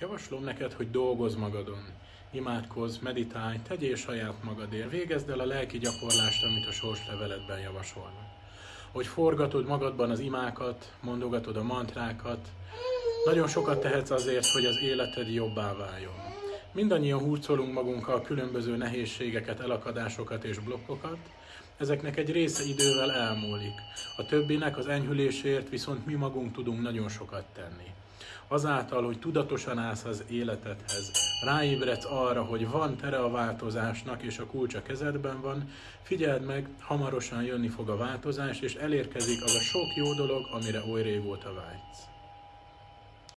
Javaslom neked, hogy dolgozz magadon. Imádkozz, meditálj, tegyél saját magadért. Végezd el a lelki gyakorlást, amit a sorsleveletben javasolnak. Hogy forgatod magadban az imákat, mondogatod a mantrákat, nagyon sokat tehetsz azért, hogy az életed jobbá váljon. Mindannyian hurcolunk magunkkal különböző nehézségeket, elakadásokat és blokkokat, ezeknek egy része idővel elmúlik. A többinek az enyhülésért viszont mi magunk tudunk nagyon sokat tenni. Azáltal, hogy tudatosan állsz az életedhez, ráébredsz arra, hogy van tere a változásnak, és a kulcs a kezedben van, figyeld meg, hamarosan jönni fog a változás, és elérkezik az a sok jó dolog, amire oly régóta vágysz.